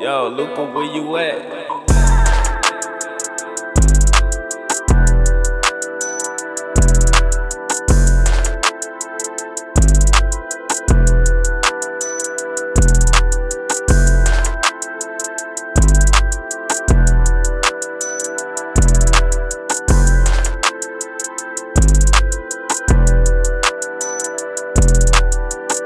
Yo, Luca, where you at?